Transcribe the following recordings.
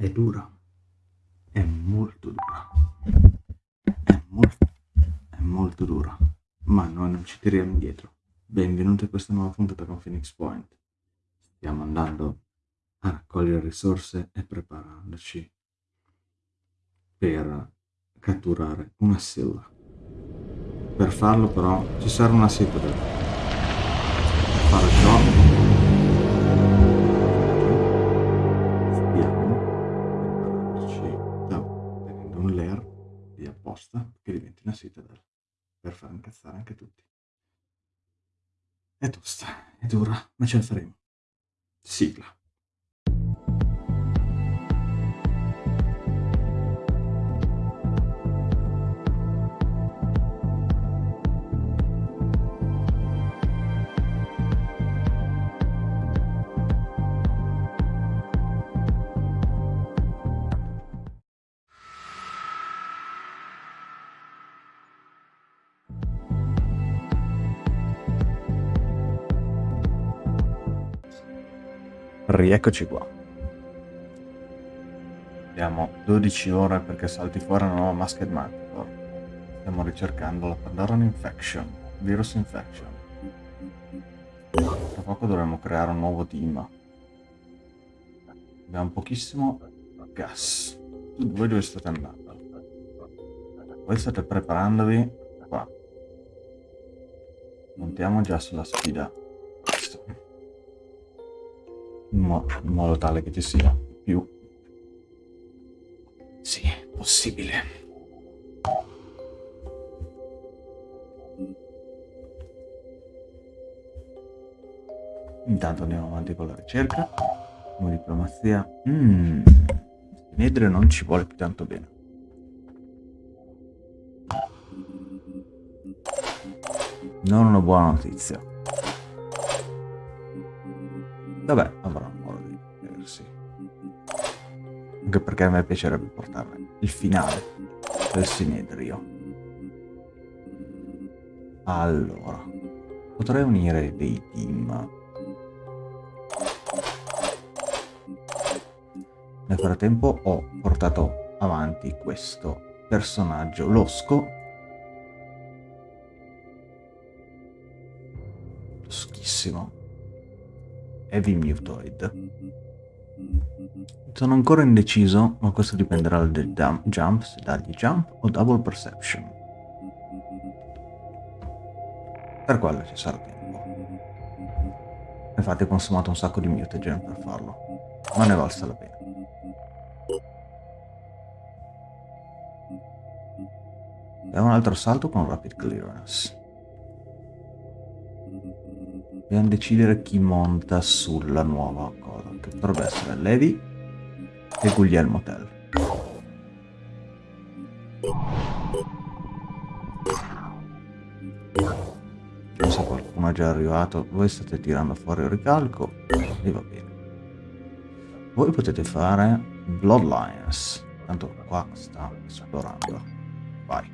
È dura. È molto dura. È molto, è molto dura. Ma noi non ci tiriamo indietro. Benvenuti a questa nuova puntata con Phoenix Point. Stiamo andando a raccogliere risorse e preparandoci per catturare una silla. Per farlo però ci serve una citadel. Per fare ciò diventi una citadel per far incazzare anche tutti. È tosta, è dura, ma ce la faremo. Sigla. Rieccoci qua. Abbiamo 12 ore perché salti fuori una nuova Masked Manticore. Stiamo ricercando la Pandoran Infection, Virus Infection. Tra poco dovremo creare un nuovo team. Abbiamo pochissimo gas. Voi dove state andando? Voi state preparandovi qua. Montiamo già sulla sfida in modo tale che ci sia più sì, possibile. Intanto andiamo avanti con la ricerca. Come diplomazia. Mmm. Nedre non ci vuole più tanto bene. Non una buona notizia. Vabbè, avrà modo di vedersi. Anche perché a me piacerebbe portare il finale del Sinedrio. Allora, potrei unire dei team. Nel frattempo ho portato avanti questo personaggio losco. Loschissimo. Heavy Mutoid. Sono ancora indeciso, ma questo dipenderà dal jump, se dargli jump o double perception. Per quello ci sarà tempo. Infatti ho consumato un sacco di mutagen per farlo, ma ne valsa la pena. E un altro salto con rapid clearance. Dobbiamo decidere chi monta sulla nuova cosa, che potrebbe essere Levi e Guglielmo Tell. Non so qualcuno è già arrivato, voi state tirando fuori il ricalco e va bene. Voi potete fare Bloodlines, tanto qua sta esplorando. Vai,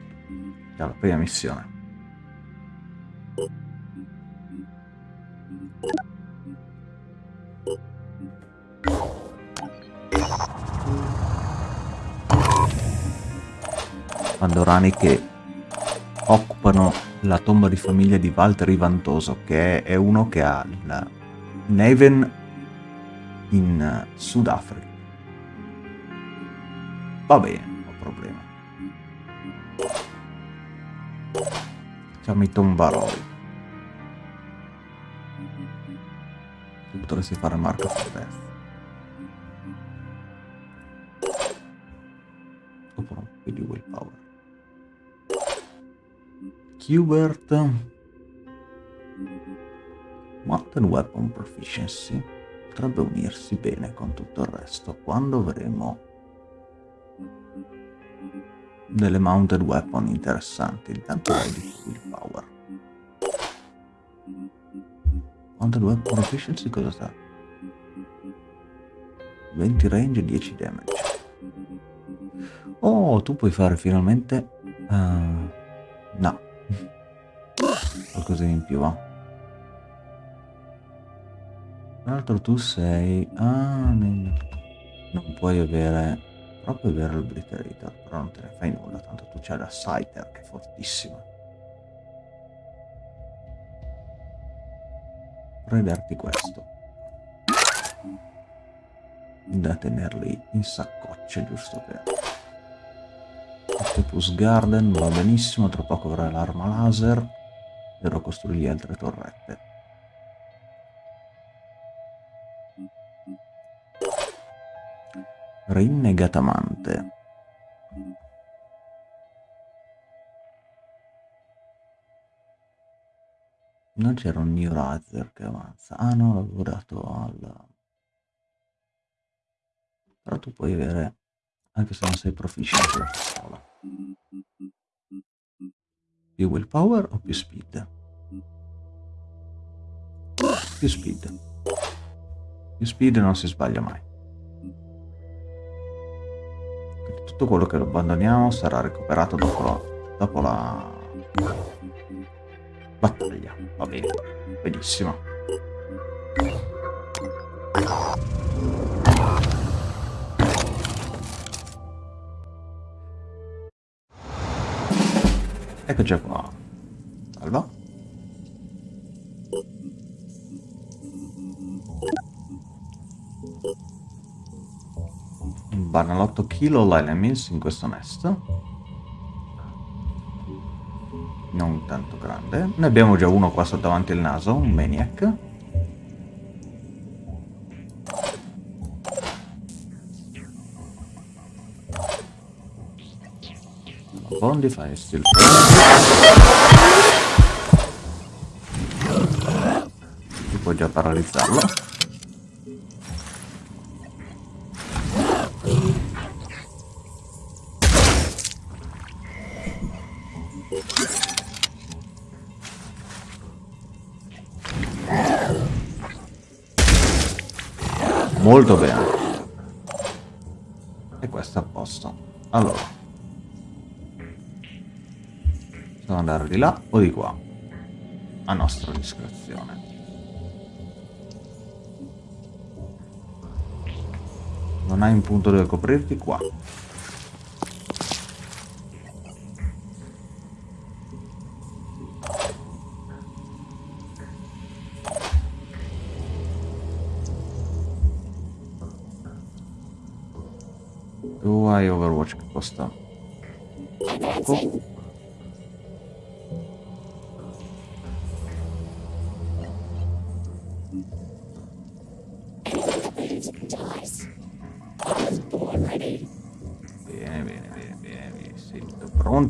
è la prima missione. Pandorani che occupano la tomba di famiglia di Walter Rivantoso, che è uno che ha il Neven in Sudafrica. Va bene, ho problema. Facciamo i tombaroli. Tu potresti fare Marco no, più di willpower. Qbert Mountain Weapon Proficiency potrebbe unirsi bene con tutto il resto quando avremo delle Mounted Weapon interessanti. Intanto hai di Willpower. Mounted Weapon Proficiency cosa sta? 20 range e 10 damage. Oh, tu puoi fare finalmente... Uh, no, qualcosa in più va tra l'altro tu sei ah. Non puoi avere... Proprio avere il Blitter però non te ne fai nulla, tanto tu c'hai la Scyther che è fortissima. Vorrei darti questo. Da tenerli in saccoccia, giusto per... Octopus Garden va benissimo, tra poco avrà l'arma laser dovrò costruire altre torrette. Rinnegatamante. Non c'era un New Razer che avanza. Ah no, l'avevo dato al... Però tu puoi avere, anche se non sei proficient sulla pistola. Più willpower o più speed? Più speed. Più speed non si sbaglia mai. Quindi tutto quello che lo abbandoniamo sarà recuperato dopo la, dopo la battaglia. Va bene, benissimo. Eccoci qua. Salva. Un banalotto kilo l'enemies in questo nest. Non tanto grande. Ne abbiamo già uno qua sotto davanti al naso, un maniac. Fai still Si può già paralizzarlo. Molto bene. E questo è a posto. Allora. Andare di là o di qua? A nostra discrezione. Non hai un punto dove coprirti? Qua. Tu hai Overwatch che costa poco.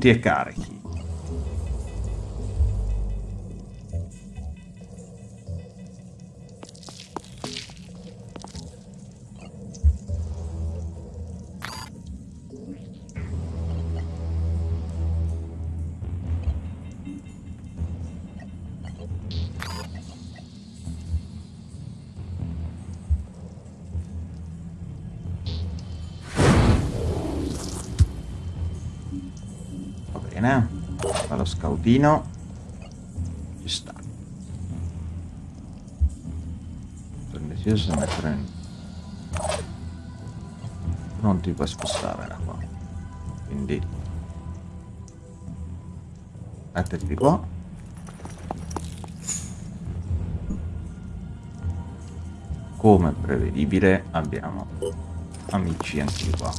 Pronti e carichi. Scautino ci sta. Se mettere in... non ti puoi spostare da qua. Quindi mettiti qua. Come prevedibile abbiamo amici anche qua.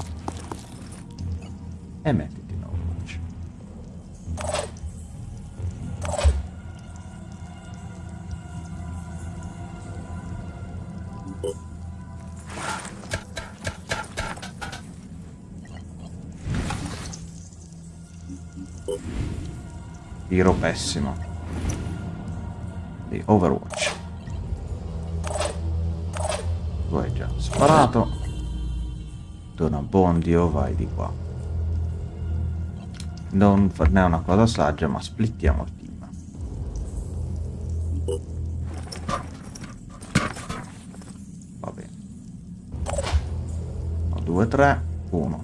E metti pessimo. Di Overwatch. Tu hai già sparato. Dona Bondio, vai di qua. Non è una cosa saggia, ma splittiamo il team. Va bene. 2, 3, 1,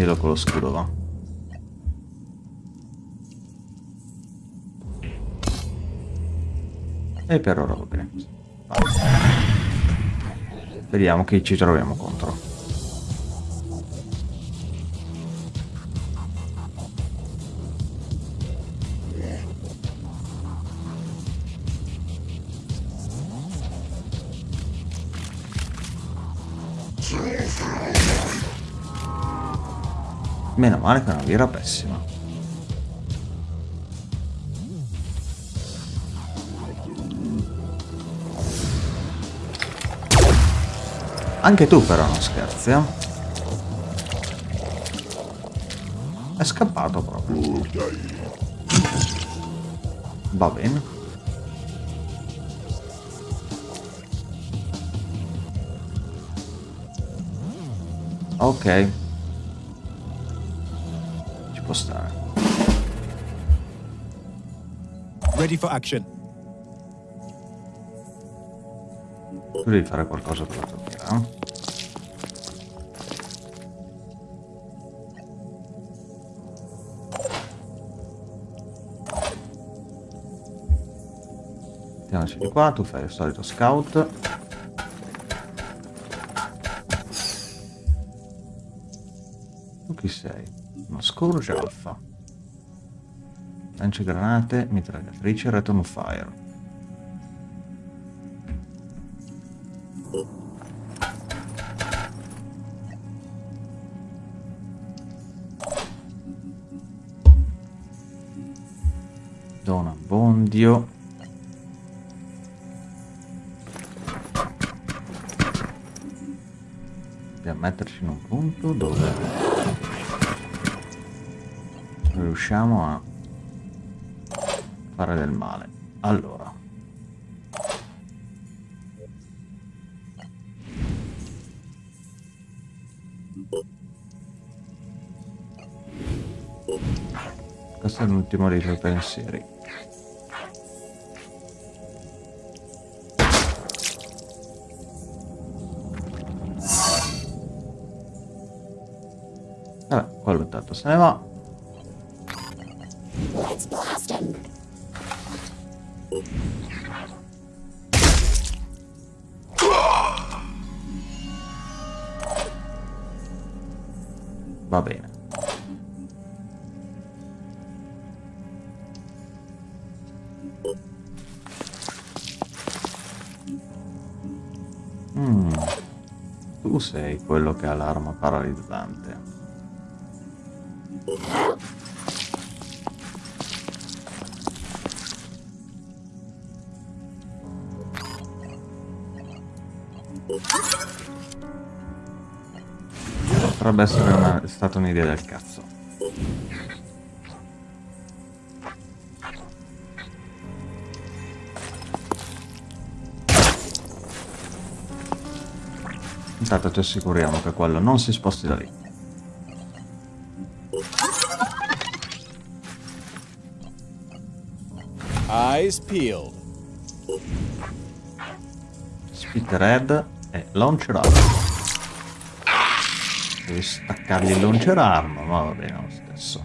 prendilo con lo scudo, va. E per ora va bene. Vediamo chi ci troviamo contro. Meno male che non era pessima. Anche tu però non scherzi, eh? È scappato proprio. Va bene. Ok. Ready for action. Tu devi fare qualcosa per la eh? Mettiamoci di qua, tu fai il solito scout. Tu chi sei? Uno Scourge Alpha. Lanciagranate, mitragliatrice, return fire. Dona Bondio. Dobbiamo metterci in un punto dove riusciamo a fare del male. Allora. Questo è l'ultimo dei tuoi pensieri. Vabbè, quello intanto se ne va. Va bene. Mm. Tu sei quello che ha l'arma paralizzante. Potrebbe essere una, stata un'idea del cazzo. Intanto ci assicuriamo che quello non si sposti da lì. Eyes peeled. Spit Red e Launcher Arm. Devi staccargli il Launcher Arm, ma va bene lo stesso.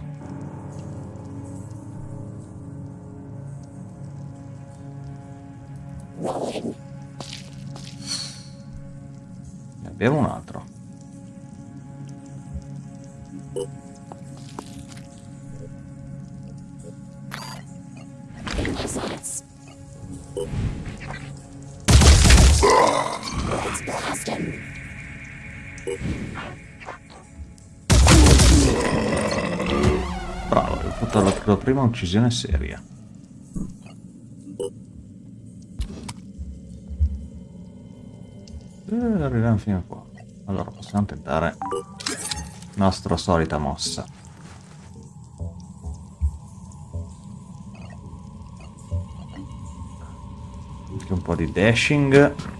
Ne abbiamo un. La tua prima uccisione seria. Eh, arriviamo fino a qua. Allora possiamo tentare la nostra solita mossa. Anche un po' di dashing.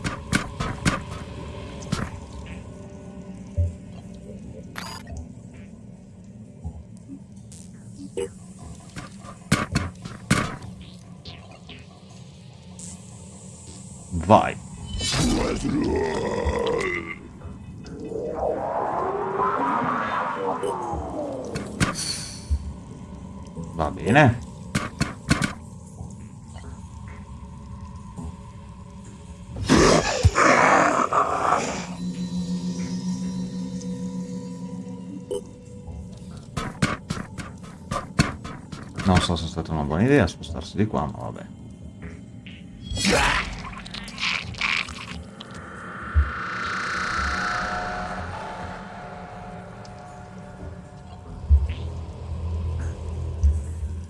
Non so se è stata una buona idea spostarsi di qua, ma vabbè.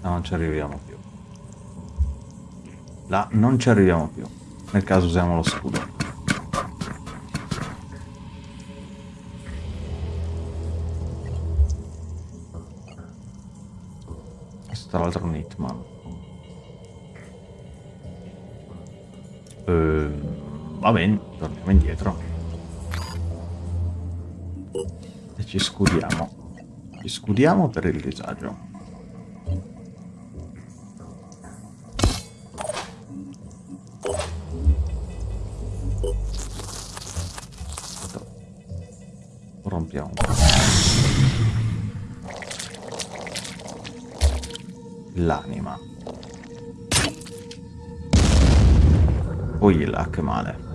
No, non ci arriviamo più. Là non ci arriviamo più. Nel caso usiamo lo scudo. Un hitman. Ehm, va bene, torniamo indietro. E ci scudiamo. Ci scudiamo per il disagio. Poi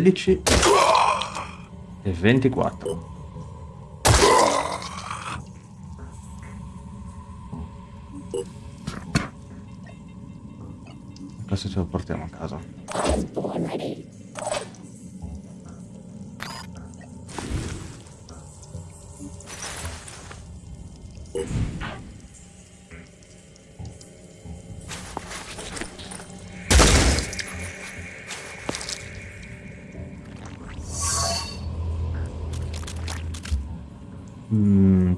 16 e 24.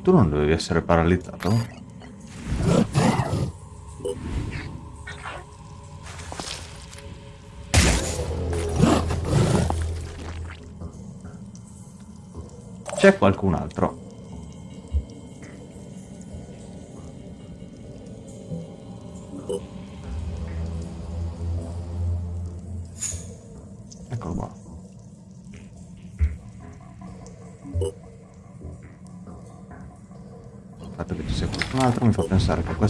Tu non dovevi essere paralizzato? C'è qualcun altro?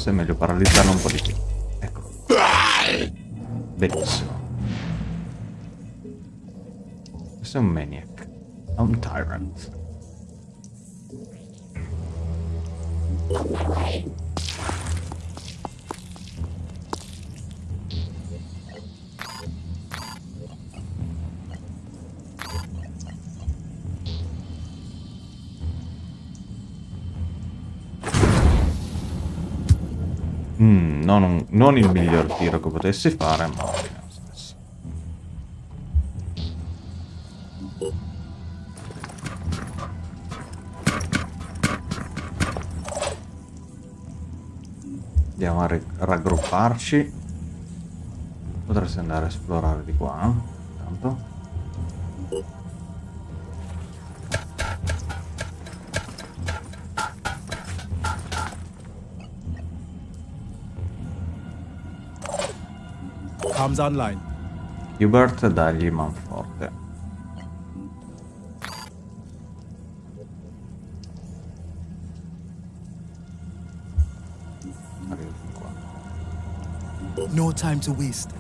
Questo è meglio paralizzarlo un po' di più. Eccolo. Benissimo. Questo è un maniac. Non, il miglior tiro che potessi fare, ma. Andiamo a raggrupparci. Potresti andare a esplorare di qua, eh? Comms online. Hubert dagli manforte. No time to waste.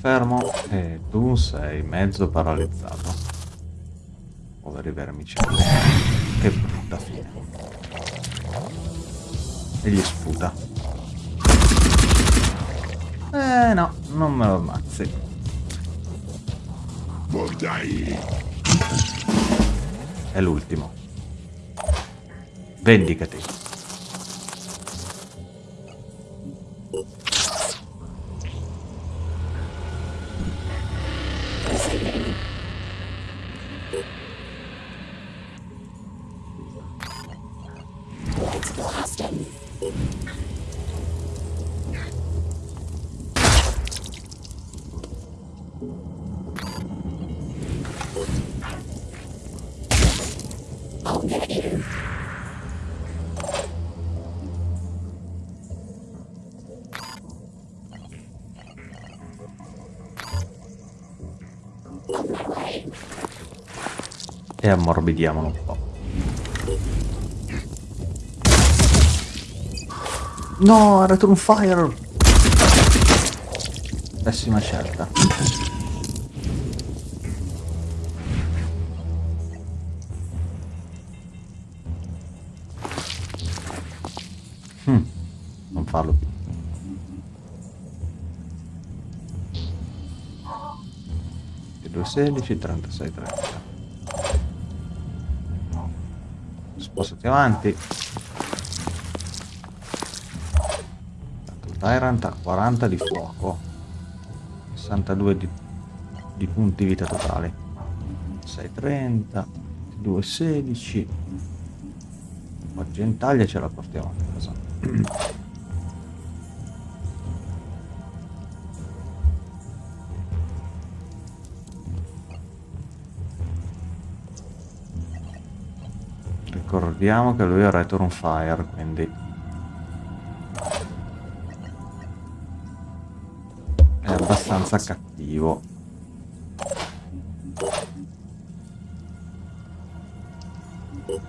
Fermo e tu sei mezzo paralizzato. Poveri vermicelli. Che brutta fine. E gli sputa. Eh no, non me lo ammazzi. È l'ultimo. Vendicati. E ammorbidiamolo un po'. No, Return Fire! Pessima scelta. Hmm, non farlo più. 216, 36, 30. Spostati avanti. Tyrant ha 40 di fuoco. 62 di, di punti vita totali. 630, 216. Argentaglia ce la portiamo a casa. Ricordiamo che lui ha Return Fire, quindi... È abbastanza cattivo.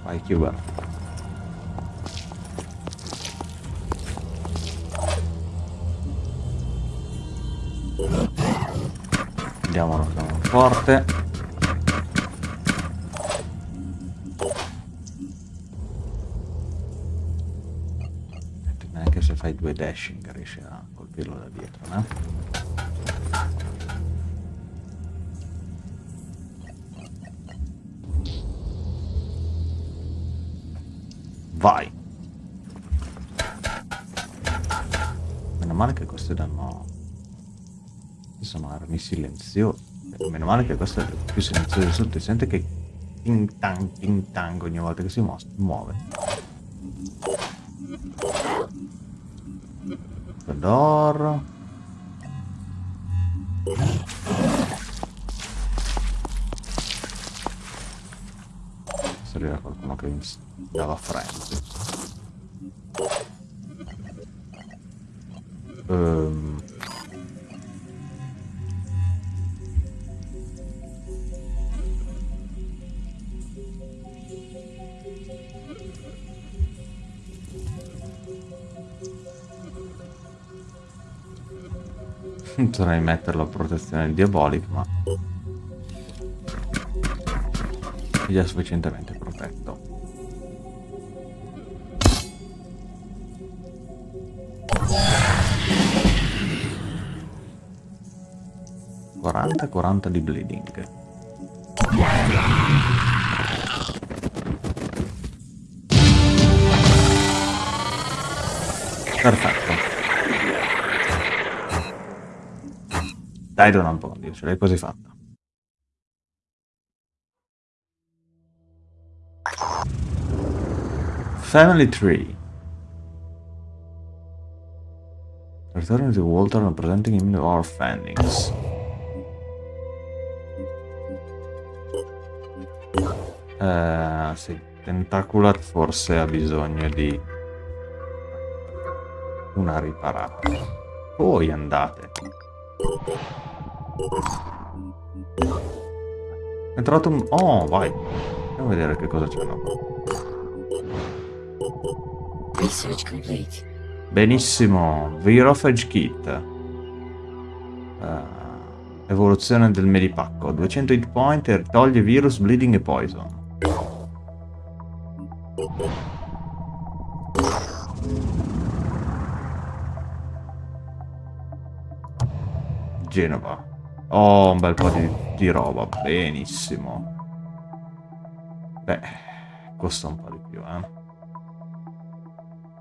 Vai, Cuber. Andiamo forte. Riesci a colpirlo da dietro, no? Vai! Meno male che queste danno... sono armi silenziose. Meno male che questo è più silenzioso di tutti. Sente che ting tang ting tang ogni volta che si muove. D'oro. Serviva qualcuno che mi dava frenzy. Potrei metterlo a protezione diabolica, ma... È già sufficientemente protetto. Quaranta, 40 di bleeding. Dai, po', Dio, ce l'hai quasi fatta. Family Tree. Return to Walter and presenting him our findings. Uh, sì, Tentacular forse ha bisogno di una riparata. Poi andate. È trovato un... Oh, vai. Andiamo a vedere che cosa c'è Research complete. Benissimo. Virophage Kit. Uh, evoluzione del medipacco. 200 hit point e toglie virus, bleeding e poison. Genova. Oh, un bel po' di, di roba, benissimo. Beh, costa un po' di più, eh.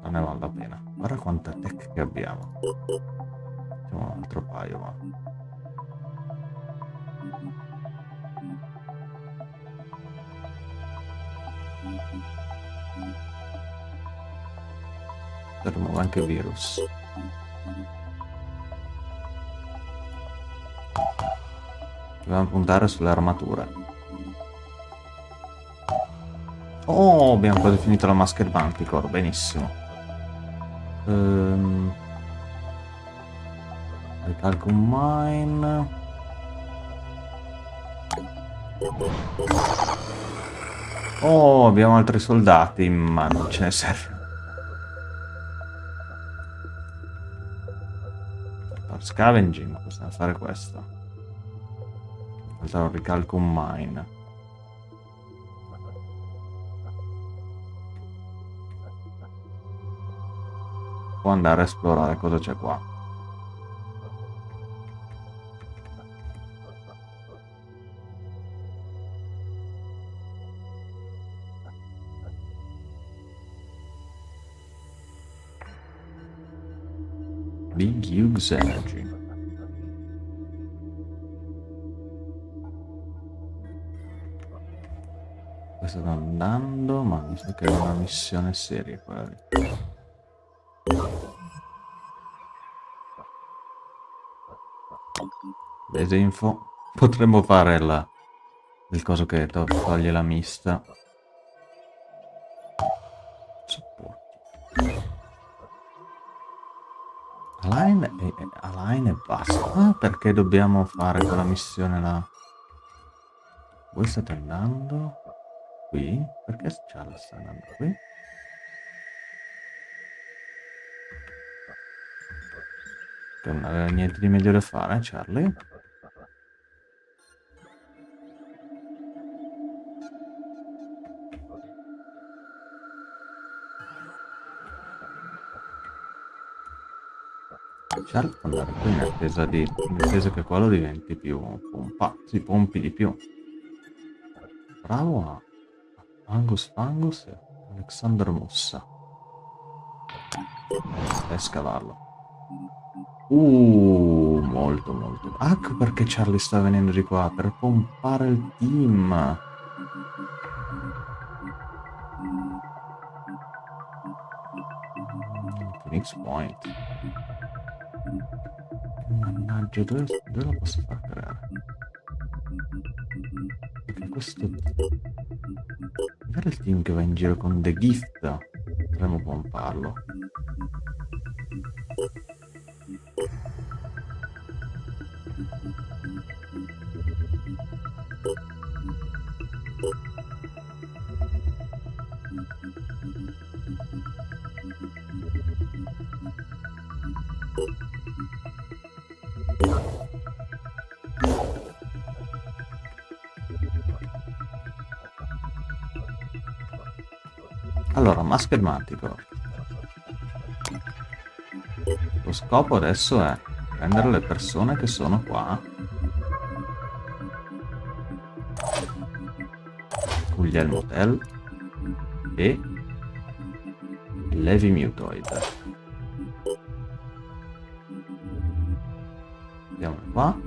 Non ne vale la pena. Guarda quanta tech che abbiamo. Facciamo un altro paio, va. Rimuove anche virus. Dobbiamo puntare sulle armature. Oh, abbiamo quasi finito la maschera Manticore, benissimo. Ehm... Ricalco un mine. Oh, abbiamo altri soldati, ma non ce ne serve. Scavenging possiamo fare questo. Ricalco un mine. Può andare a esplorare cosa c'è qua. Big Hughes Energy. Questo sta andando, ma mi sa che è una missione seria quella. Desinfo. Potremmo fare la... il coso che to toglie la mista. Align e, align e basta. Ah, perché dobbiamo fare quella missione là? Voi state andando qui? Perché Charles sta andando qui? Che non aveva niente di meglio da fare, Charlie? Charlie può andare qui in attesa, di, in attesa che quello diventi più pompato, si pompi di più. Bravo a Angus Fangus e Alexander Mossa. E scavarlo. Uh, molto molto. Ecco perché Charlie sta venendo di qua, per pompare il team. Phoenix Point. Mannaggia, dove, dove lo posso far creare? Perché questo... Il team che va in giro con The Gift. Potremmo pomparlo. Masked Manticore. Lo scopo adesso è prendere le persone che sono qua. Guglielmo Motel e Levi Mutoid. Andiamo qua.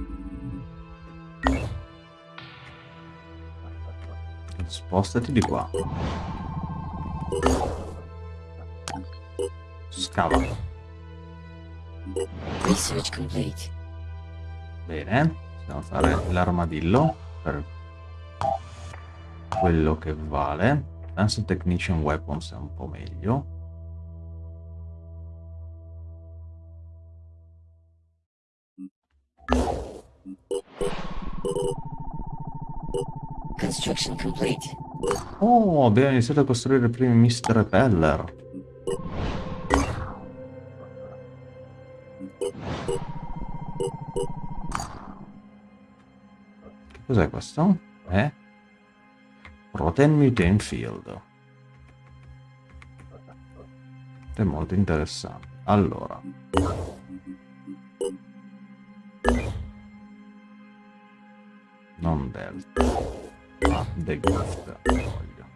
Spostati di qua. Scava. Research complete. Bene, possiamo fare l'armadillo per quello che vale. Advanced Technician Weapons è un po' meglio. Construction complete. Oh, abbiamo iniziato a costruire i primi Mr. Repeller. Cos'è questo? Eh? Protein Mutant Field. È molto interessante. Allora. Non Delta. Ah, The Gift. Voglio.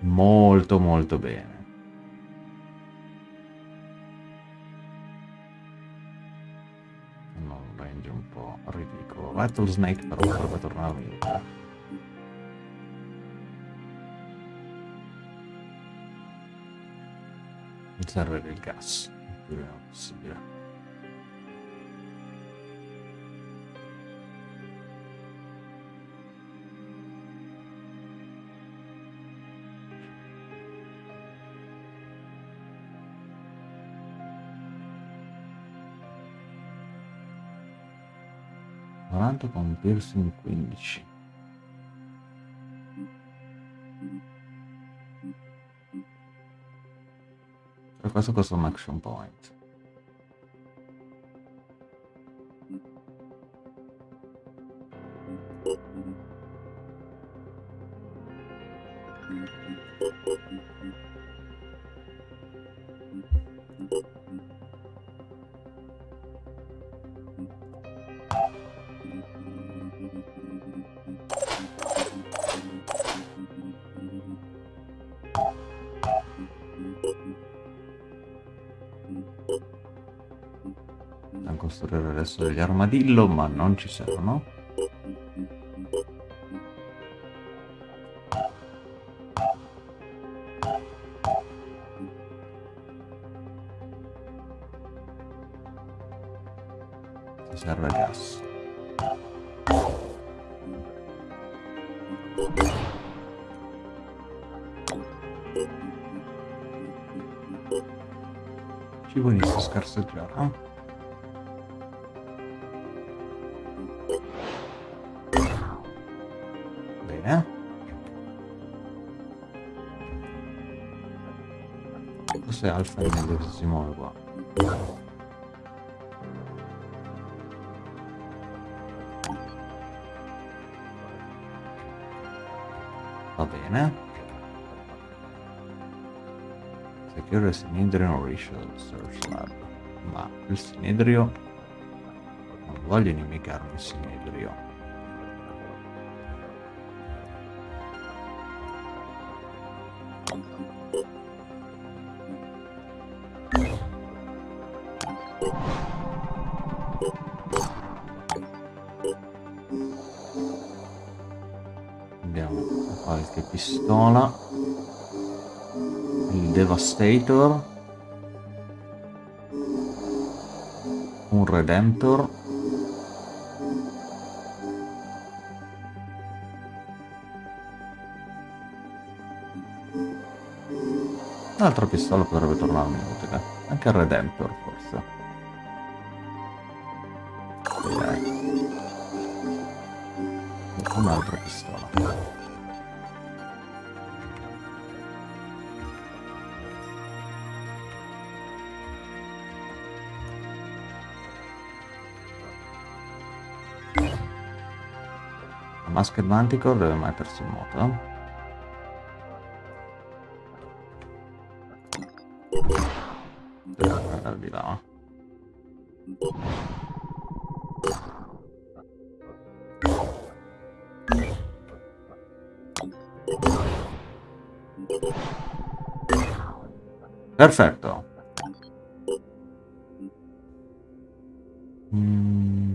Molto molto bene. Ridicolo. Rattlesnake però potrebbe tornare utile. Mi serve del gas il più prima possibile. Quaranta con piercing 15. Per questo costa un action point. Degli armadillo, ma non ci servono. Alfa è meglio che si muove qua. Va bene. Secure il Sinedrio Research Search Lab. Ma il Sinedrio... Non voglio inimicarmi il Sinedrio. Abbiamo qualche pistola. Il Devastator. Un Redemptor. Un'altra pistola potrebbe tornarmi utile. Anche il Redemptor Un'altra pistola. La Masked Manticore deve mettersi in moto. Perfetto. Mm.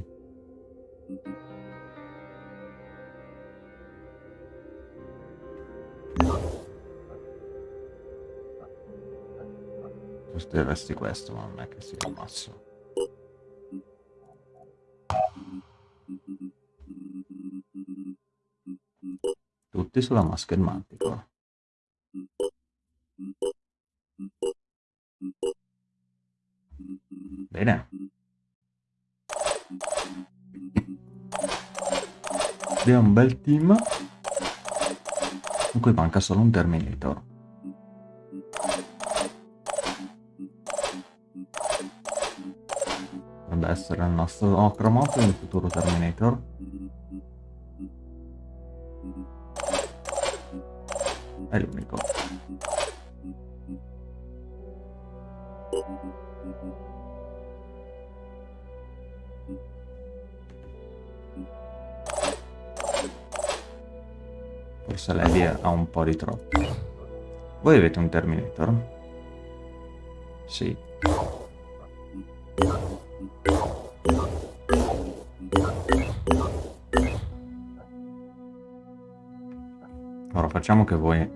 Costruiresti questo, ma non è che sia il massimo. Tutti sulla Masked Manticore. Abbiamo un bel team. Cui manca solo un Terminator. Dovrebbe essere il nostro Ocromot, il futuro Terminator. Di troppo. Voi avete un Terminator? Sì. Ora facciamo che voi...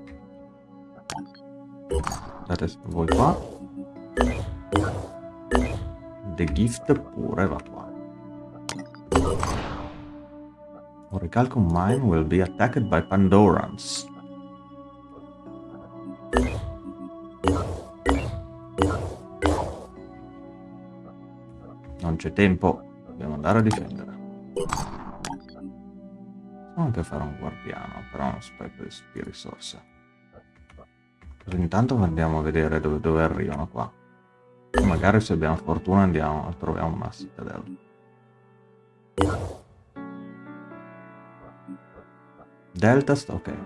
State voi qua. The Gift pure va qua. Orichalcum Mine will be attacked by Pandorans. C'è tempo, dobbiamo andare a difendere. Possiamo anche fare un guardiano, però non spreco di risorse. Così intanto andiamo a vedere dove, dove arrivano qua. Magari se abbiamo fortuna andiamo, troviamo una citadella. Delta, ok.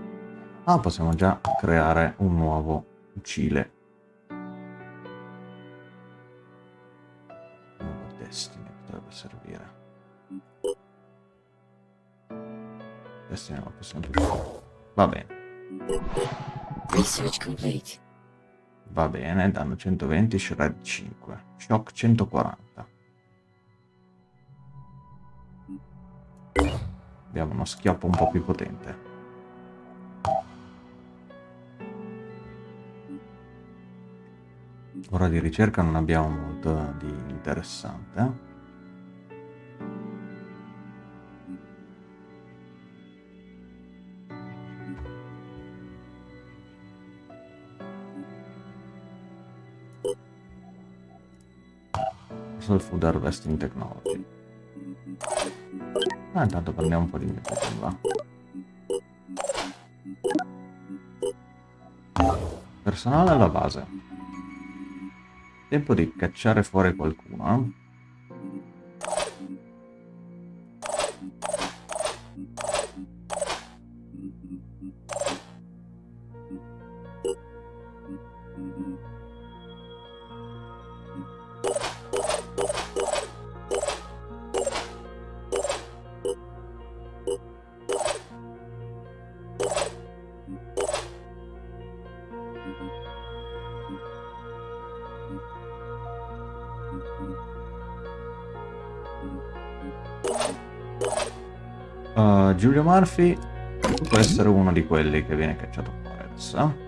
Ah, possiamo già creare un nuovo Cile. Non possiamo più Va bene. Va bene, danno 120, shred 5. Shock 140. Abbiamo uno schioppo un po' più potente. Ora di ricerca non abbiamo molto di interessante. Social Food Harvesting Technology. Ah, intanto prendiamo un po' di nitrogen, va. Personale alla base. Tempo di cacciare fuori qualcuno, eh? Uh, Giulio Murphy può essere uno di quelli che viene cacciato fuori adesso. eh?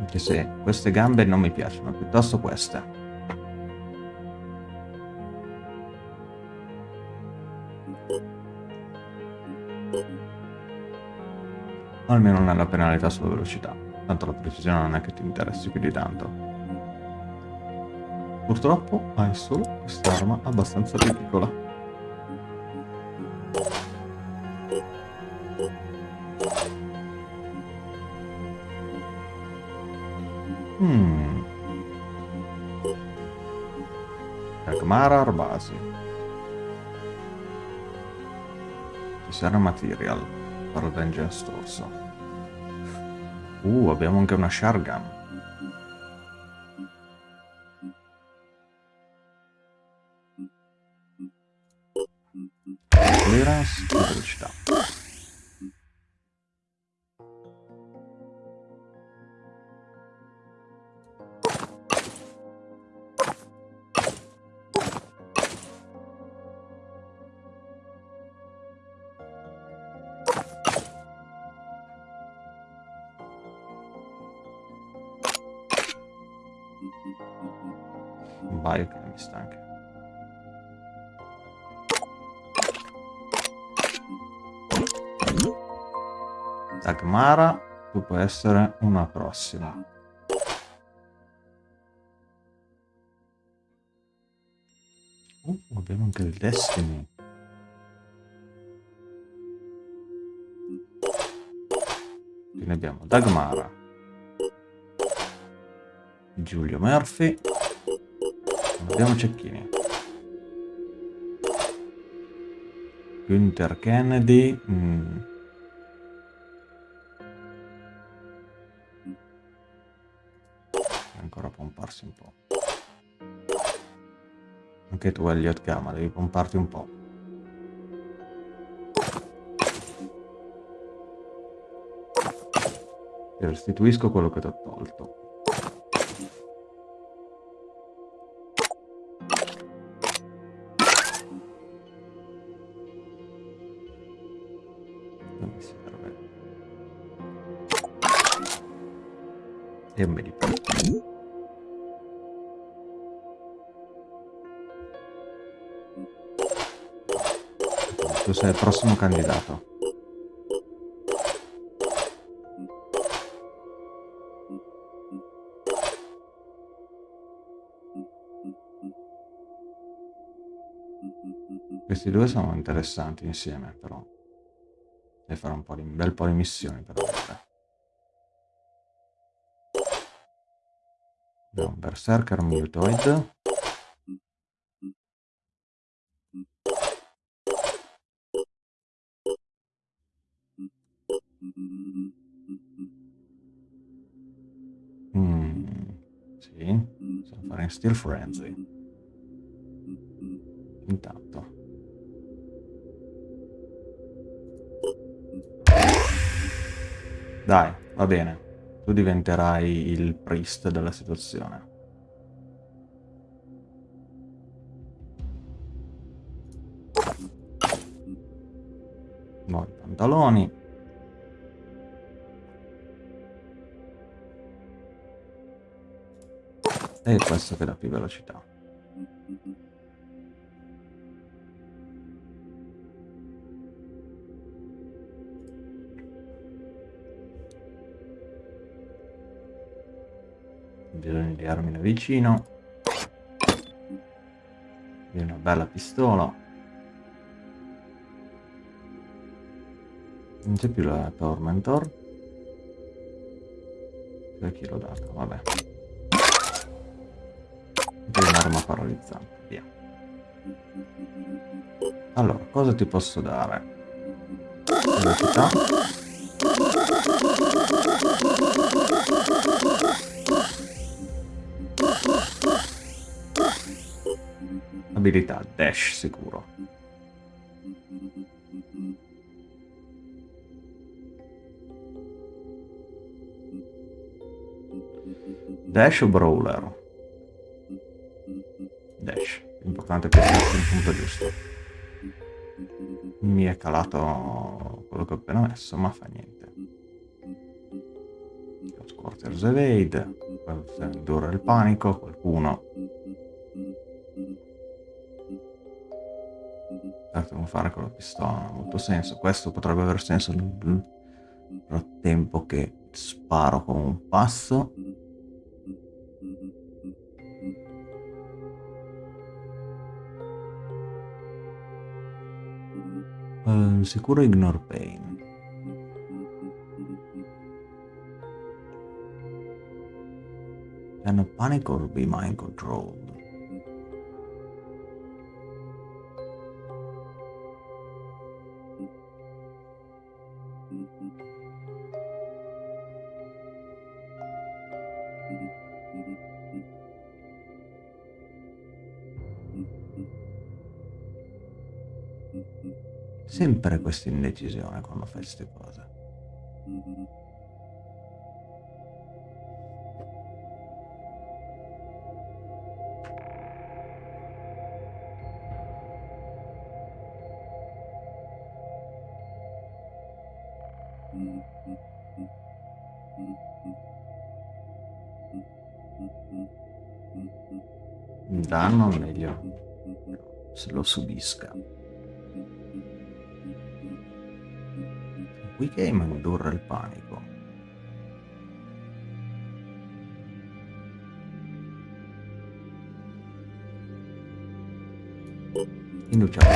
Anche se queste gambe non mi piacciono, piuttosto queste. Almeno non è la penalità sulla velocità. Tanto la precisione non è che ti interessi più di tanto. Purtroppo hai solo quest'arma abbastanza piccola. Hmm. Arbasi. Ci sarà material per Vengeance Torso. Uh, abbiamo anche una Shargan. Essere una prossima. Uh, abbiamo anche il Destiny. Quindi abbiamo Dagmara, Giulio Murphy, abbiamo cecchini. Günther Kennedy. mm. rilassarsi un po'. Anche tu, Elliot Gama, devi pomparti un po'. Ti restituisco quello che ti ho tolto. e me li porto. Sei il prossimo candidato. Questi due sono interessanti insieme, però. Devi fare un, po di, un bel po' di missioni per vedere. Un Berserker Mutoid. Sì, possiamo fare in Steel Frenzy. Intanto. Dai, va bene. Tu diventerai il priest della situazione. Nuovi pantaloni. E questo che dà più velocità. Bisogna di armi da vicino. Di una bella pistola. Non c'è più la Tormentor. Per chi l'ho dato? Vabbè. Un'arma paralizzante, via. Allora, cosa ti posso dare? Velocità. Abilità, dash sicuro. Dash o brawler? Dash. L'importante è piacersi il punto giusto. Mi è calato quello che ho appena messo, ma fa niente. Squarters evade. Dura il panico, qualcuno. Certo, non fare con la pistola non ha molto senso. Questo potrebbe aver senso nel frattempo che sparo con un passo. Uh, sicuro ignore pain. Can a panic or be mind controlled? Sempre questa indecisione quando fai queste cose. danno meglio se lo subisca. Qui game indurre il panico. Induciamo.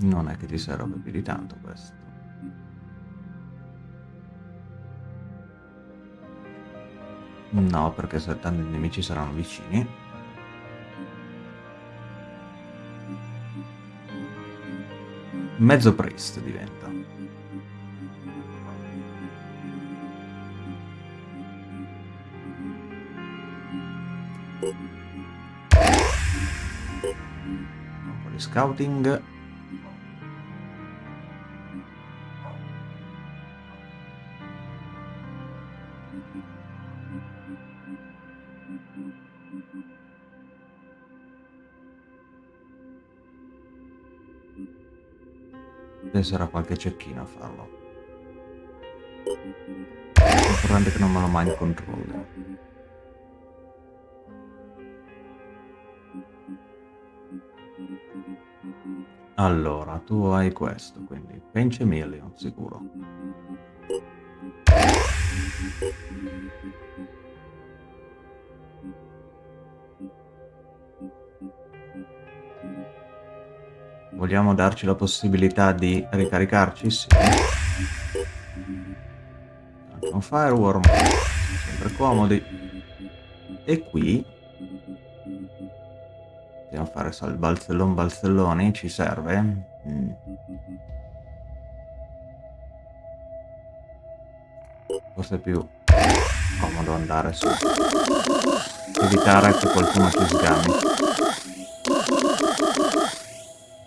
Non è che ti serve più di tanto questo. No, perché se tanti nemici saranno vicini. Mezzo priest diventa. Un po' di scouting. Penserà qualche cecchino a farlo. L'importante che non me lo mai in controllo. Allora, tu hai questo, quindi Pence Million, sicuro. Vogliamo darci la possibilità di ricaricarci? Sì. Un Fireworm, sempre comodi. E qui Dobbiamo fare il balzellon balzelloni, ci serve? Mm. Forse è più comodo andare su. Evitare che qualcuno ci sgami.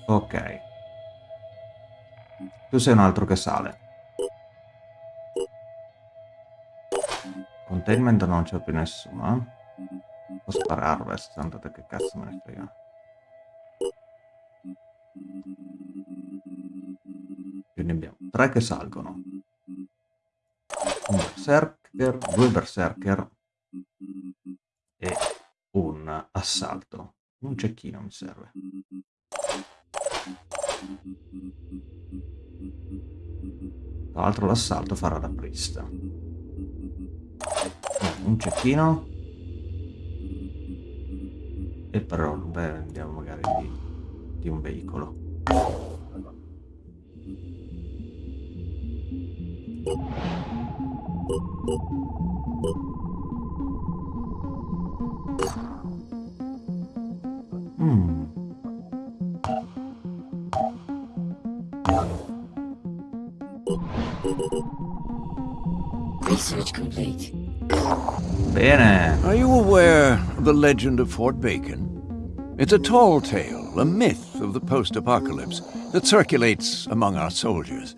Ok. Tu sei un altro che sale. Containment non c'è più nessuno, eh? Posso fare harvest, tanto che cazzo me ne frega. Quindi abbiamo tre che salgono. Un berserker, due berserker e un assalto. Un cecchino mi serve. Tra l'altro l'assalto farà da priest. Un cecchino e però beh, andiamo magari di, di un veicolo. Legend of Fort Bacon? It's a tall tale, a myth of the post apocalypse that circulates among our soldiers.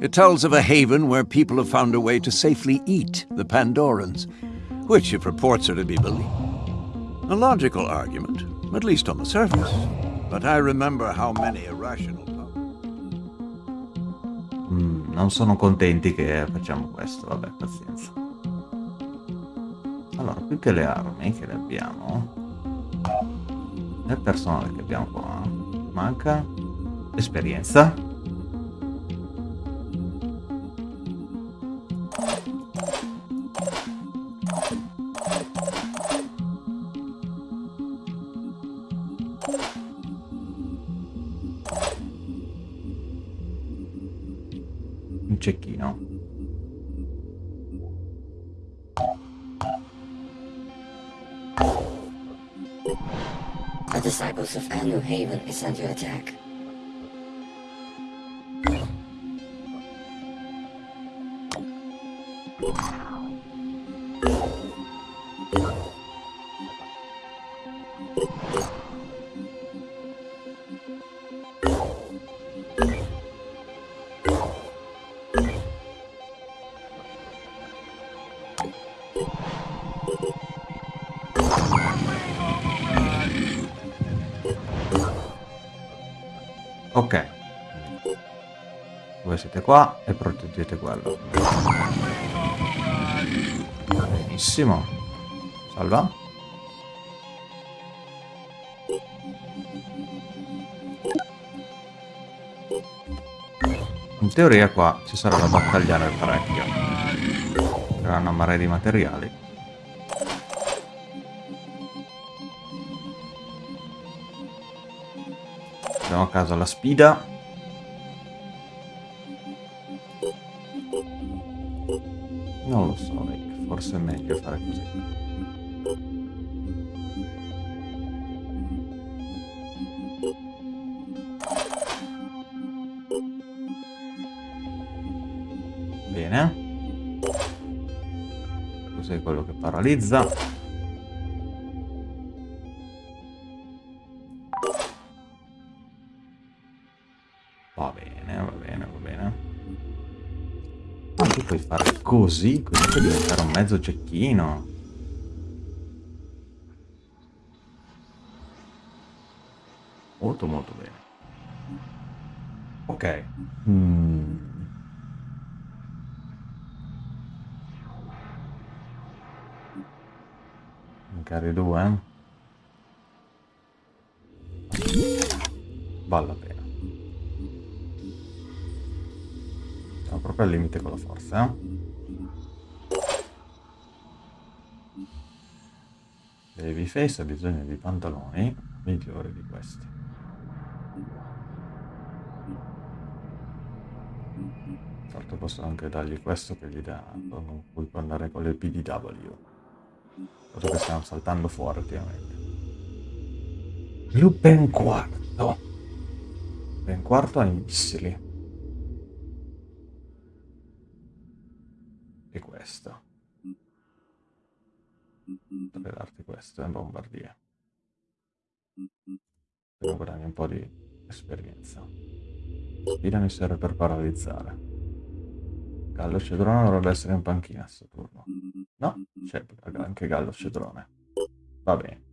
It tells of a haven where people have found a way to safely eat the Pandorans, which, if reports are to be believed, a logical argument, at least on the surface. But I remember how many irrational. Mm, non sono contenti che facciamo questo, vabbè, pazienza. Allora, che le armi che le abbiamo, nel personale che abbiamo qua, manca esperienza. Of Anu Haven is under attack. E proteggete quello. Benissimo. Salva. In teoria qua ci sarà da battagliare parecchio. C'era una marea di materiali. Andiamo a casa la sfida. Non lo so, Rick. Forse è meglio fare così. Bene. Cos'è quello che paralizza? Così, così per diventare un mezzo cecchino. Molto molto bene. Ok. Mm. Magari due. Vale la pena. Siamo proprio al limite con la forza, eh? Babyface ha bisogno di pantaloni migliori di questi. Certo posso anche dargli questo che gli dà, con cui può andare con le PDW. Dato che stiamo saltando fuori ultimamente. Lupin quarto. Lupin quarto ha i missili. E questo. Potrei questo, è un bombardier. Devo guadagni un po' di esperienza. Spina mi serve per paralizzare. Gallo Cedrone dovrebbe essere in panchina a sto turno. No, c'è anche Gallo Cedrone. Va bene.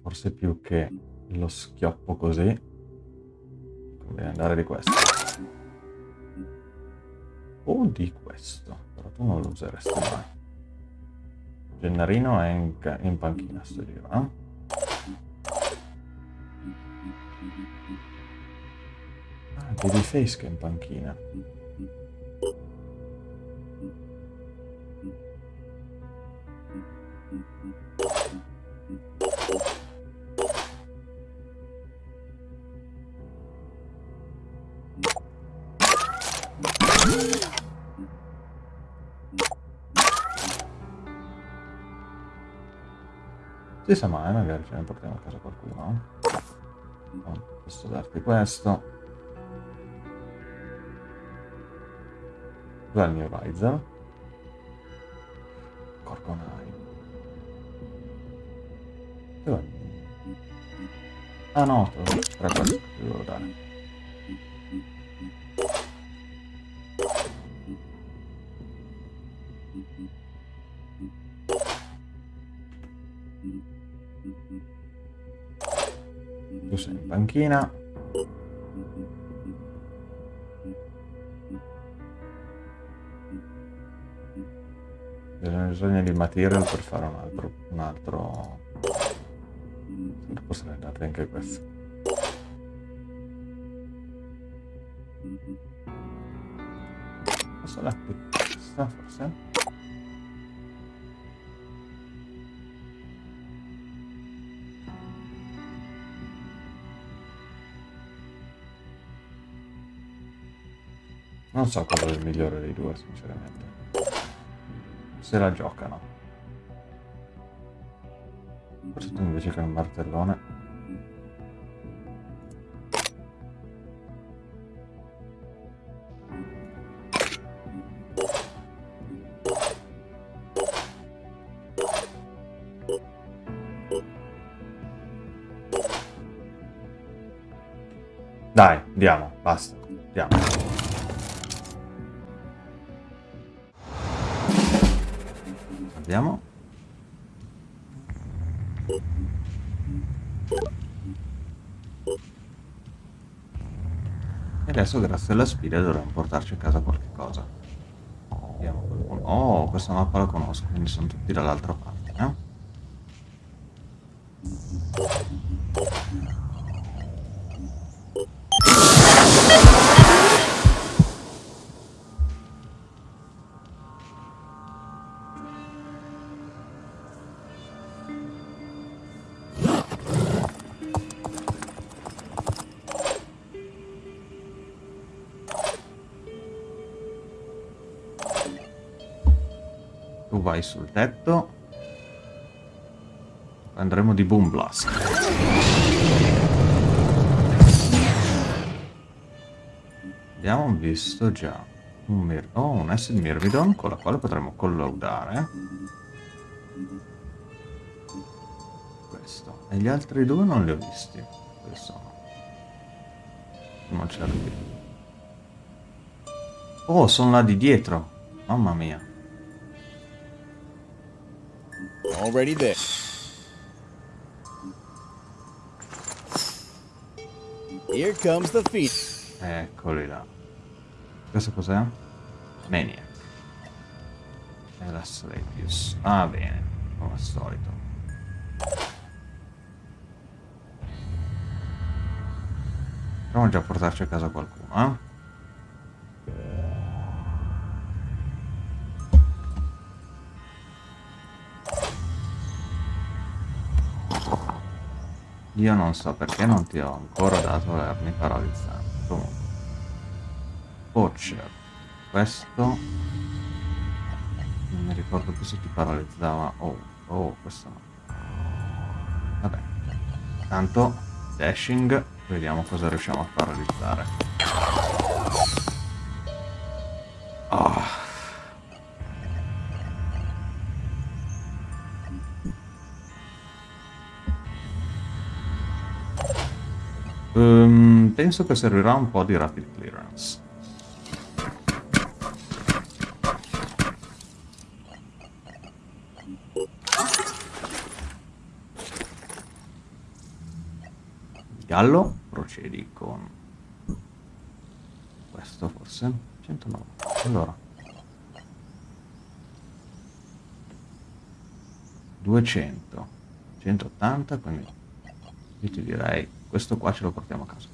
Forse più che lo schioppo così, conviene andare di questo. O di questo, però tu non lo useresti mai. Gennarino è in, in panchina sto giro, eh? Babyface che è in panchina. Sa mai, magari ce ne portiamo a casa qualcuno. Posso darti questo. Dov'è il mio Riser? Corconai. Dov'è? Ah no, era questo che devo dare. Panchina. bisogno di material per fare un altro, un altro... Posso date anche questo. Posso dare questa forse? Non so cosa è il migliore dei due, sinceramente se la giocano. Forse tu invece che un martellone. Grazie alla sfida dovremmo portarci a casa qualche cosa. Vediamo qualcuno. Oh, questa mappa la conosco, quindi sono tutti dall'altra parte, sul tetto. Andremo di Boom Blast. Abbiamo visto già un, mir oh, un acid Myrmidon con la quale potremo collaudare. Questo. E gli altri due non li ho visti. Dove sono? Non certi. Oh, sono là di dietro. Mamma mia. Already there. Here comes the feet. Eccoli là. Questo cos'è? Maniac. E la Slavius. Ah, bene. Come al solito. Proviamo già a portarci a casa qualcuno, eh? Io non so perché non ti ho ancora dato le armi paralizzanti. Comunque. Poacher. Questo... Non mi ricordo più se ti paralizzava. Oh, oh, questo no. Vabbè. Tanto, dashing. Vediamo cosa riusciamo a paralizzare. Penso che servirà un po' di rapid clearance. Gallo, procedi con questo forse? 109. Allora. 200. 180, quindi io ti direi questo qua ce lo portiamo a casa.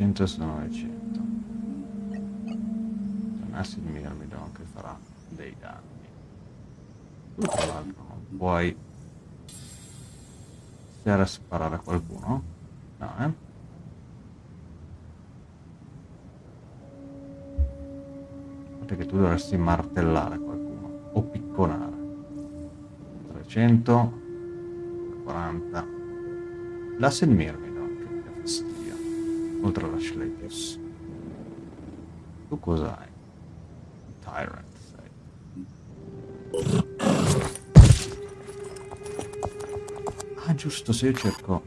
900 sono 900 un acid Mirmidon che farà dei danni. Tu tra l'altro non puoi Stare a sparare a qualcuno? No eh? Che tu dovresti martellare qualcuno o picconare. 340 l'acid Mirmidon oltre alla Schlepius tu cos'hai? Tyrant sei. Ah, giusto, se io cerco...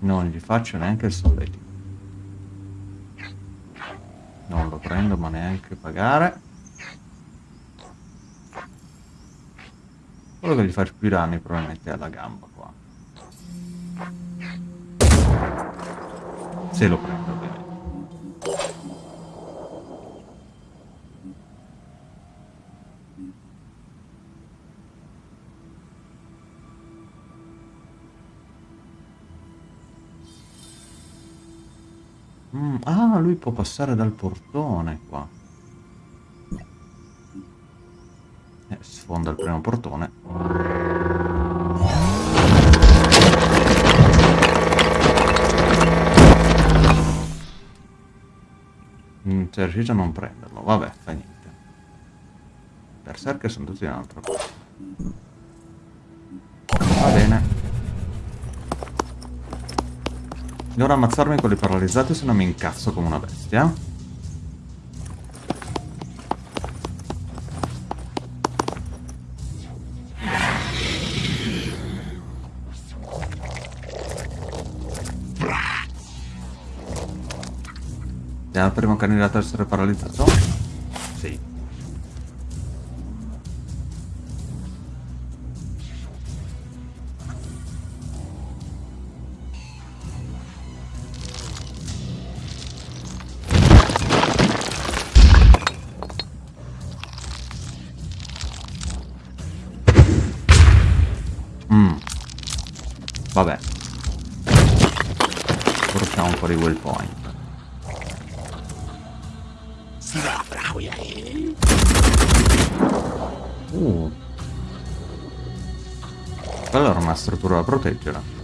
Non gli faccio neanche il solletico. Non lo prendo ma neanche pagare. Quello che gli faccio più danni probabilmente è alla gamba qua. Se lo prendo può passare dal portone qua. Eh, sfonda il primo portone. Mm, sei riuscito a non prenderlo. Vabbè, fa niente. Berserker sono tutti un'altra cosa. Devo ammazzarmi con le paralizzate se no mi incazzo come una bestia. Andiamo al primo candidato a essere paralizzato. Portiamo un po' di waypoint. Uh. Era una struttura da proteggere.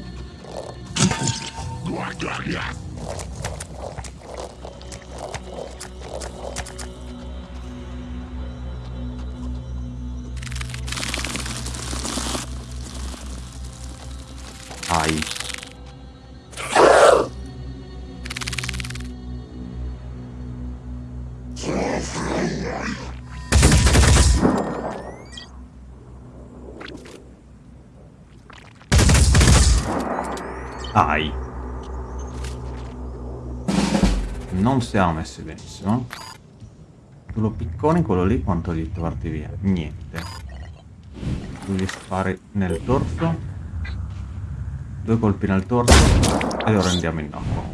Siamo messi benissimo. Quello piccone, quello lì, quanto gli porti via? Niente. Tu gli spari nel torso. Due colpi nel torso e lo rendiamo nocco.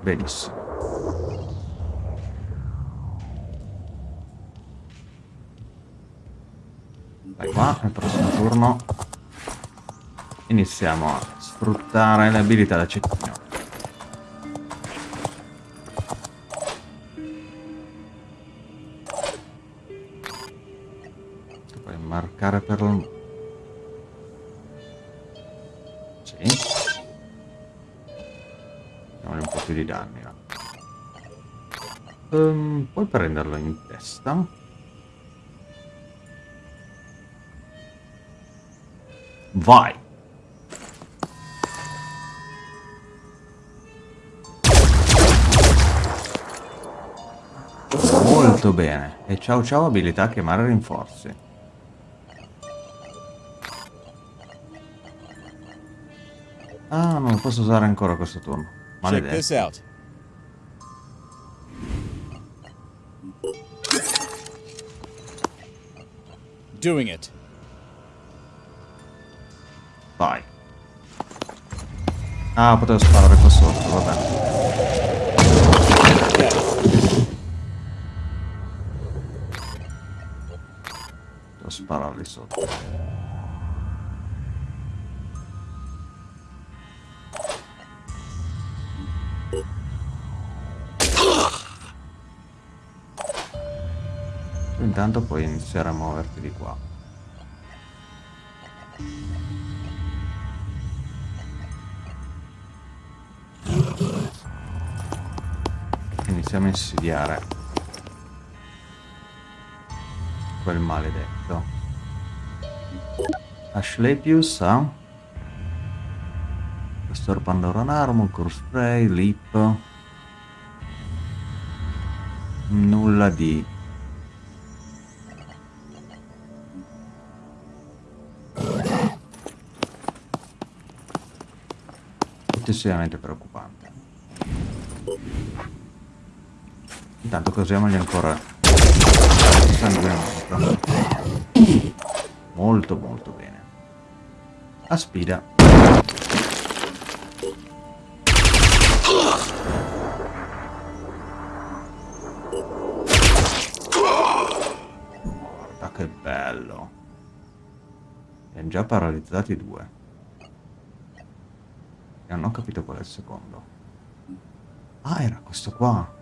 Benissimo. Vai qua, nel prossimo turno iniziamo a sfruttare le abilità da cecchino. Puoi marcare per lo... Sì. Diamogli un po' più di danni. va. Ehm, puoi prenderlo in testa. Vai. Molto bene. E ciao ciao abilità chiamare rinforzi. Ah, non lo posso usare ancora questo turno. Maledetto. Doing it. Vai. Ah, potevo sparare qua sotto, vabbè. Spararli sotto. Intanto puoi iniziare a muoverti di qua. Iniziamo a insidiare quel maledetto. Ashlepius ha Questo Pandora Armor, Core Spray, Lip. Nulla di eccessivamente preoccupante. Intanto cosiamogli ancora sanguinamento. Molto molto bene. A sfida. Guarda che bello. Hanno già paralizzati due. E non ho capito qual è il secondo. Ah, era questo qua.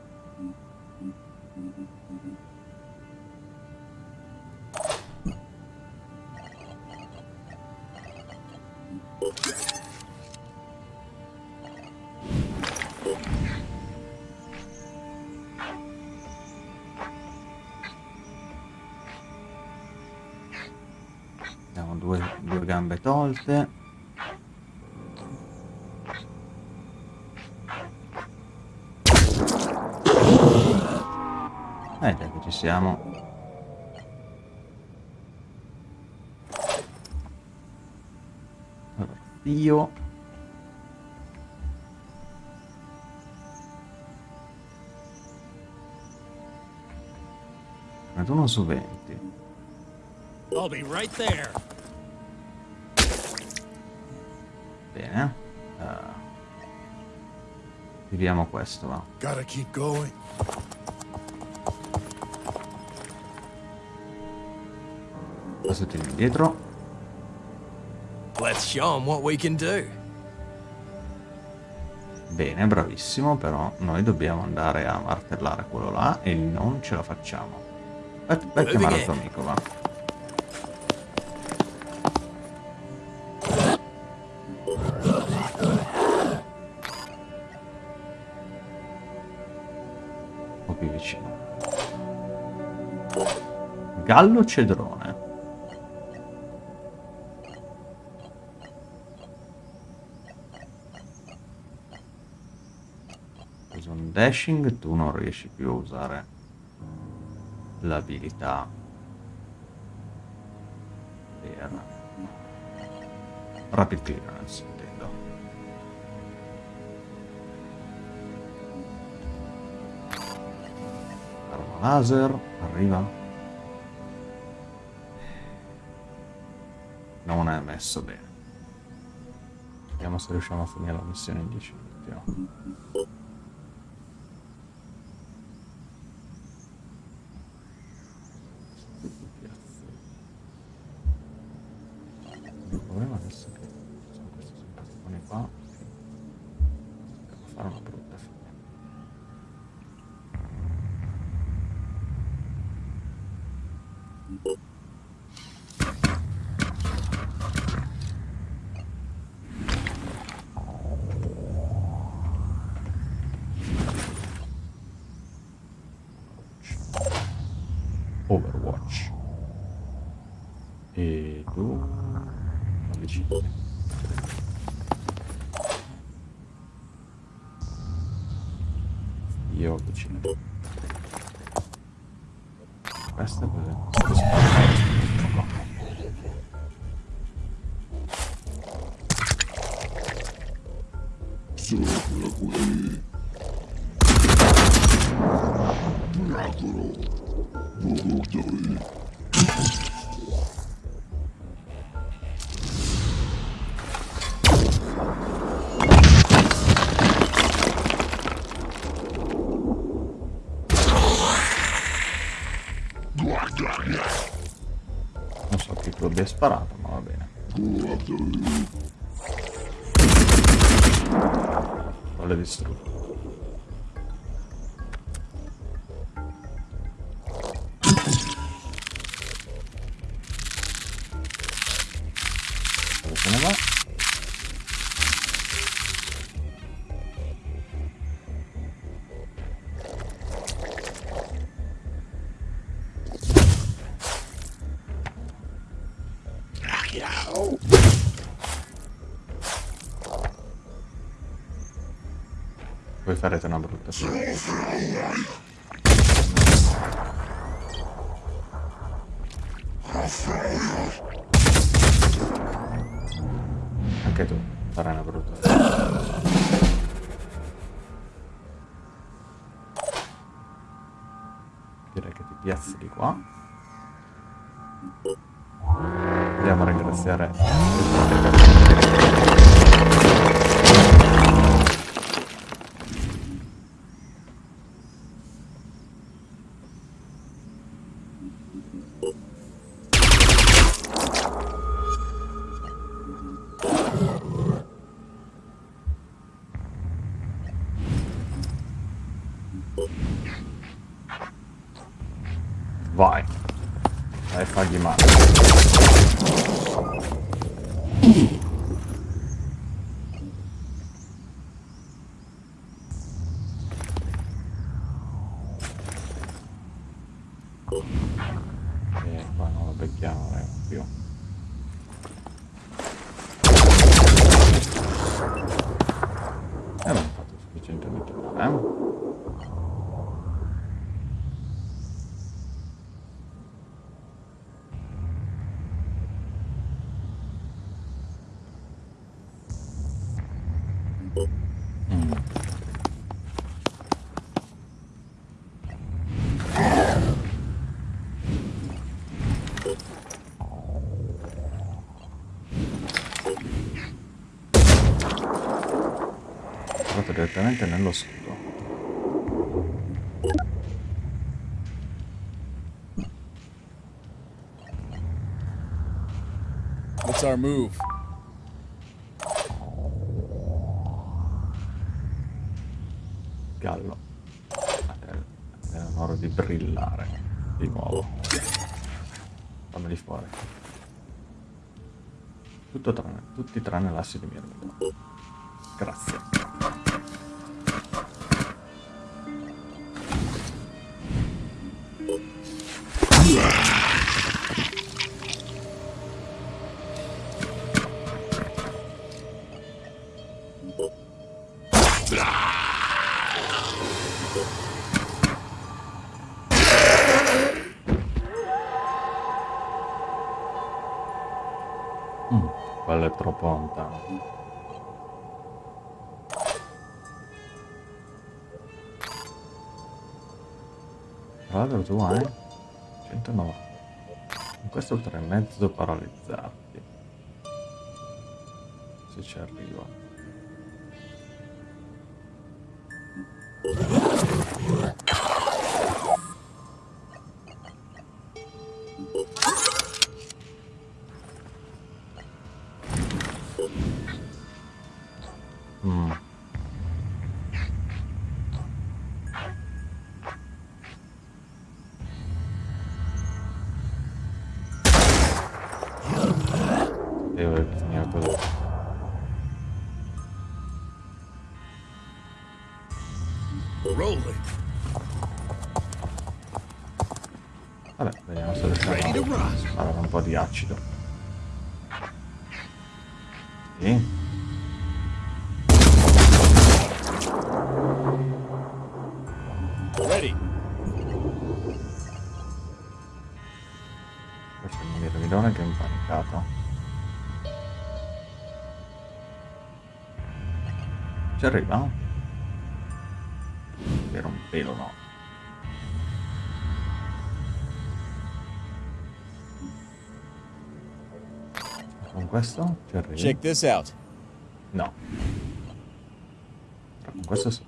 Dio. Ma tu non soventi. I'll be right there. Bene. Eh. Uh, vediamo questo, va. Gotta keep going. Questo tieni. Let's show them what we can do. Bene, bravissimo, però noi dobbiamo andare a martellare quello là e non ce la facciamo. Vai, vai a chiamare il tuo amico, va. Un po' più vicino. Gallo cedrone. Dashing, tu non riesci più a usare l'abilità per rapid clearance, intendo. Arma laser, arriva. Non è messo bene. Vediamo se riusciamo a finire la missione in 10 minuti. Non so chi tu abbia sparato, ma va bene. Vuole distrutto. Direttamente nello scudo. What's our move? Gallo. A te l'onore di brillare di nuovo. Fammeli fuori. Tutto tranne, tutti tranne l'assi di Mirmino. Grazie. Tu hai 190. Con questo 3 e mezzo paralizzati. Di acido. Sì. Ready. Questo è il mirmidone che è impanicato. Ci arriva? Questo ci arriva? Check this out. No. Con questo sì.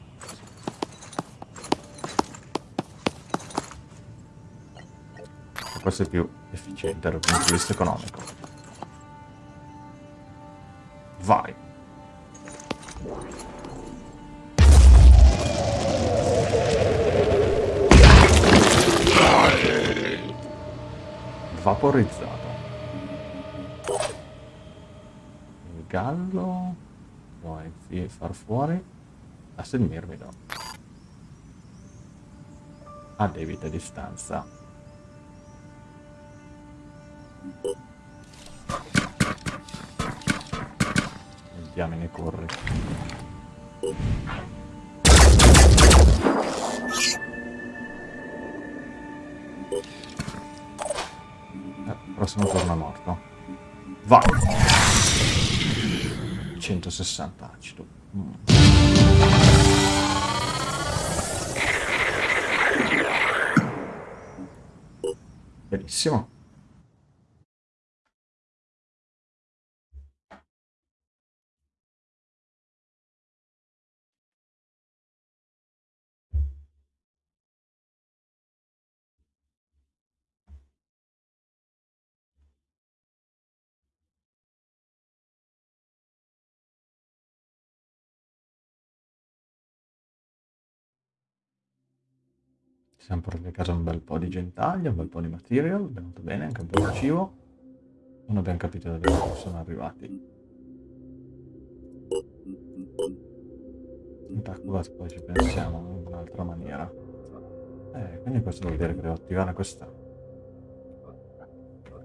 Questo è più efficiente dal punto di vista economico. Vai. Vaporizzato. Gallo vuoi sì, far fuori a mirmido a debita distanza. Il diamine corre Eh, prossimo turno morto. Vai 160 acido Mm. benissimo siamo portati a casa un bel po' di gentaglia, un bel po' di material, venuto bene, anche un po' di cibo. Non abbiamo capito da dove sono arrivati. In Takubat poi ci pensiamo in un'altra maniera. Eh, quindi questo vuol dire che devo attivare questa.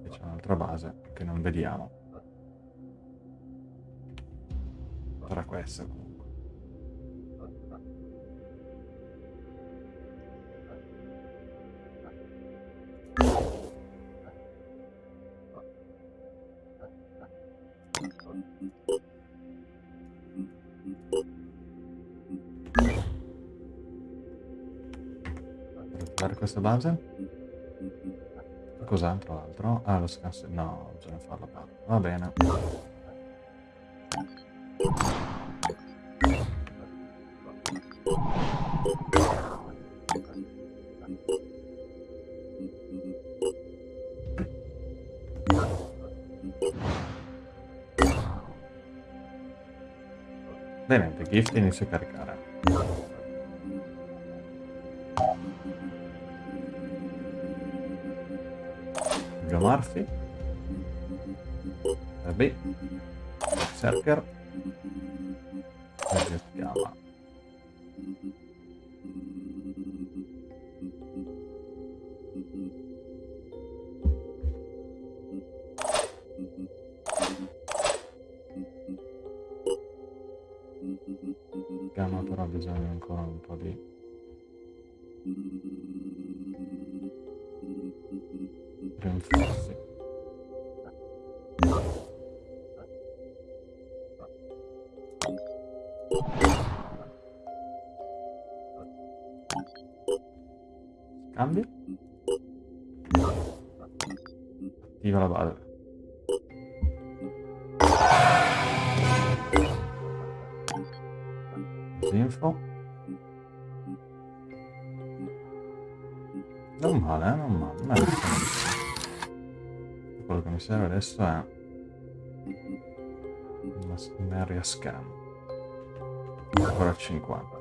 C'è un'altra base che non vediamo. Sarà questa comunque. questa base? Cos'altro altro? Ah, lo scanso... No, bisogna farlo qua. Va bene. Bene, The Gift inizia a caricare. Marfi, Tapi Serker serve adesso è una area scan. Ancora 50.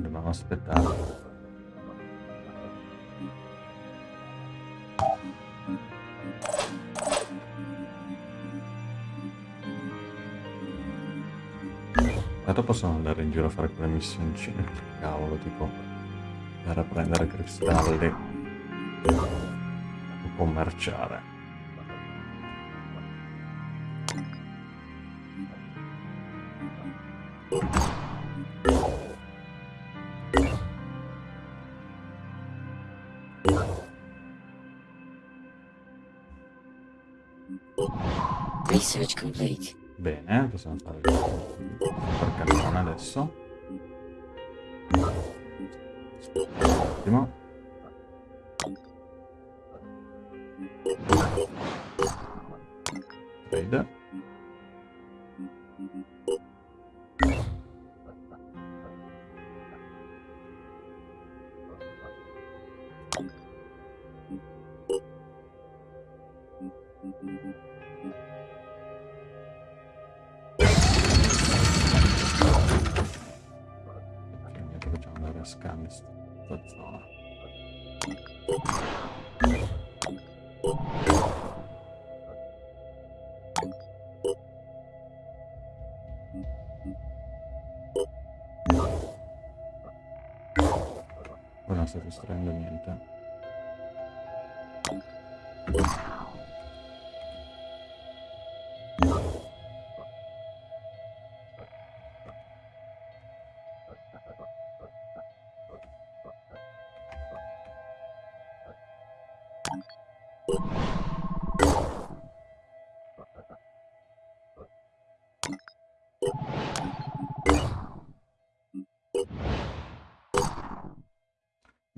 Dobbiamo aspettare. Tanto possono andare in giro a fare quelle missioncine. Cavolo, tipo andare a prendere cristalli o commerciare. Bene, possiamo fare il cannone adesso.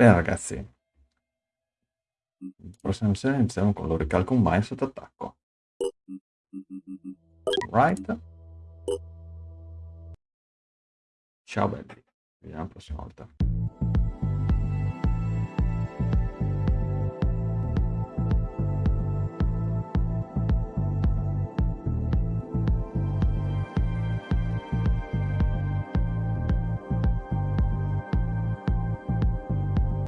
Bene ragazzi, prossima missione iniziamo con l'Oricalco Mine sotto attacco. Right? Ciao belli, vediamo la prossima volta.